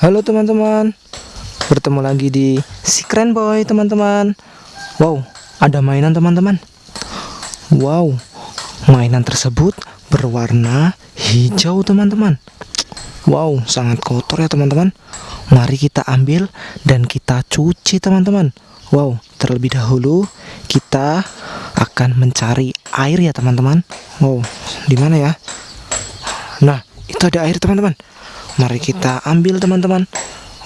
Halo teman-teman. Bertemu lagi di Si Keren Boy teman-teman. Wow ada mainan teman-teman. Wow Mainan tersebut berwarna hijau teman-teman. Wow sangat kotor ya teman-teman. Mari kita ambil dan kita cuci teman-teman. Wow terlebih dahulu kita akan mencari air ya teman-teman. Wow di mana ya? Nah itu ada air teman-teman Mari kita ambil teman-teman.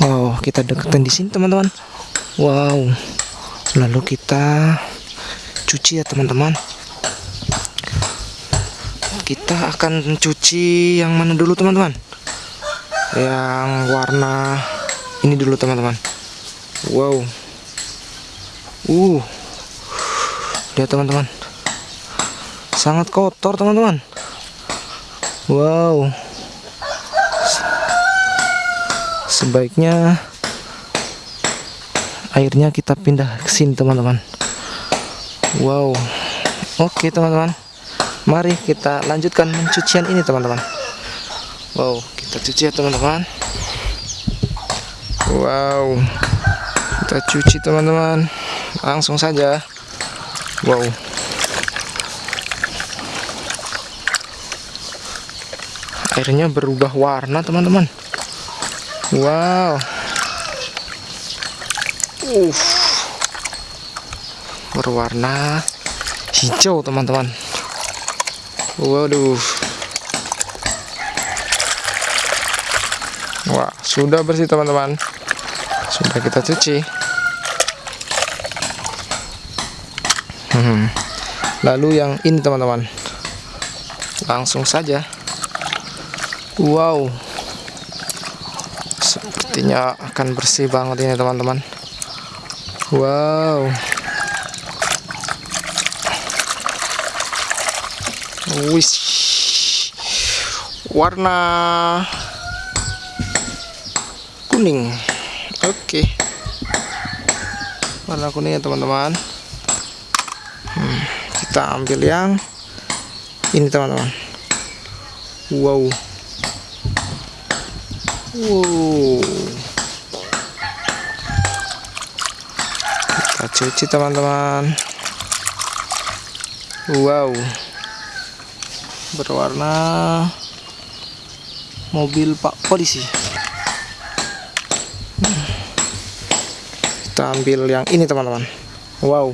Wow, kita deketin di sini teman-teman. Wow. Lalu kita cuci ya teman-teman. Kita akan cuci yang mana dulu teman-teman? Yang warna ini dulu teman-teman. Wow. Uh. Lihat teman-teman. Sangat kotor teman-teman. Wow. Sebaiknya airnya kita pindah ke sini teman-teman. Wow. Oke teman-teman. Mari kita lanjutkan pencucian ini teman-teman. Wow kita cuci ya teman-teman. Wow. Kita cuci teman-teman. Langsung saja. Wow. Airnya berubah warna teman-teman Wow. Uh. Berwarna hijau, teman-teman. Waduh. Wah, sudah bersih, teman-teman. Sudah kita cuci. Hmm. Lalu yang ini, teman-teman. Langsung saja. Wow sepertinya akan bersih banget ini teman-teman. Wow. Wish. Warna kuning. Oke. Okay. warna kuning ya teman-teman. Hmm, kita ambil yang ini teman-teman. Wow Kita cuci teman-teman. Wow. Berwarna mobil Pak Polisi. Kita ambil yang ini teman-teman. Wow.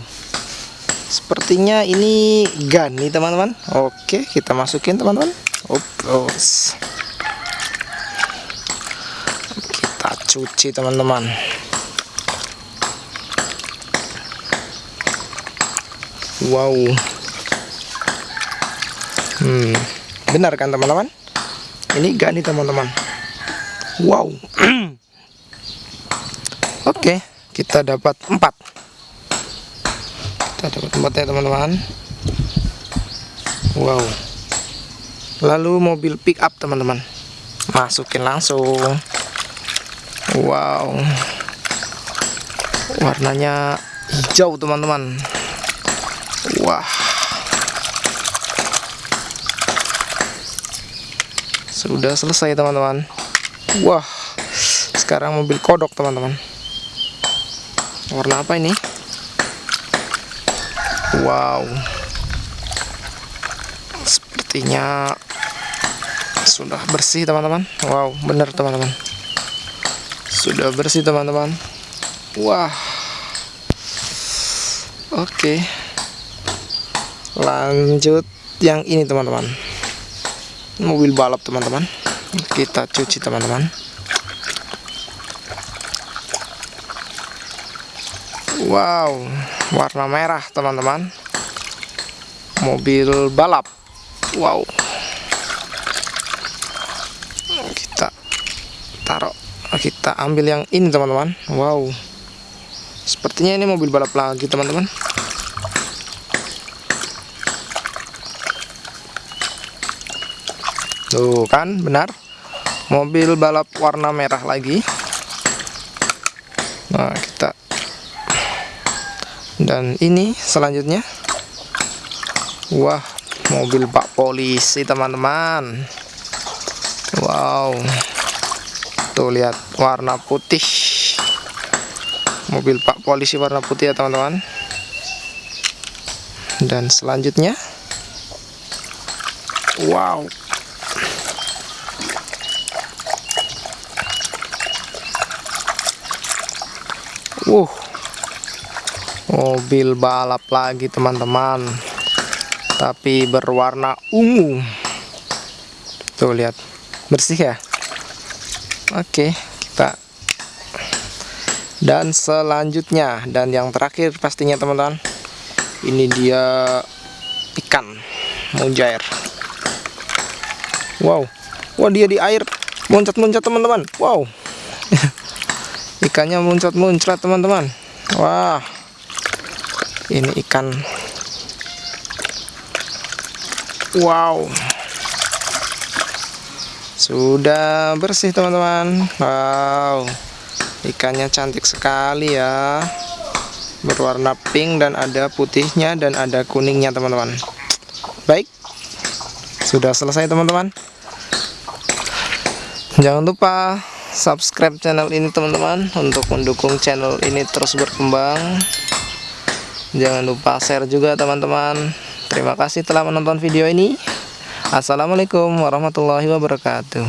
Sepertinya ini gun nih teman-teman. Oke, kita masukin teman-teman. Oplos. Cuci teman-teman. Wow. Hmm. Benar kan teman-teman? Ini gak nih teman-teman. Wow. Oke kita dapat empat. Kita dapat empat ya teman-teman. Wow. Lalu mobil pick up teman-teman. Masukin langsung Wow. Warnanya hijau teman-teman. Wah. Sudah selesai teman-teman. Wah. Sekarang mobil kodok teman-teman. Warna apa ini? Wow. Sepertinya Sudah bersih teman-teman. Wow benar teman-teman sudah bersih teman-teman. Wah. Oke. Lanjut yang ini teman-teman. Mobil balap teman-teman. Kita cuci teman-teman. Wow warna merah teman-teman. Mobil balap. Wow. Kita taruh kita ambil yang ini teman-teman. Wow. Sepertinya ini mobil balap lagi teman-teman. Tuh kan benar. Mobil balap warna merah lagi. Nah kita. Dan ini selanjutnya. Wah mobil pak polisi teman-teman. Wow tuh lihat warna putih. Mobil pak polisi warna putih ya teman-teman. Dan selanjutnya. Wow. Uh, mobil balap lagi teman-teman, tapi berwarna ungu. Tuh lihat, bersih ya. Oke, kita dan selanjutnya dan yang terakhir pastinya teman-teman, ini dia ikan mujair. Wow, wah dia di air, loncat-loncat teman-teman. Wow. ikannya muncrat-muncrat teman-teman wah ini ikan wow sudah bersih teman-teman. Wow. Ikannya cantik sekali ya. Berwarna pink dan ada putihnya dan ada kuningnya teman-teman. Baik. Sudah selesai teman-teman. Jangan lupa subscribe channel ini teman-teman untuk mendukung channel ini terus berkembang. Jangan lupa share juga teman-teman. Terima kasih telah menonton video ini Assalamualaikum warahmatullahi wabarakatuh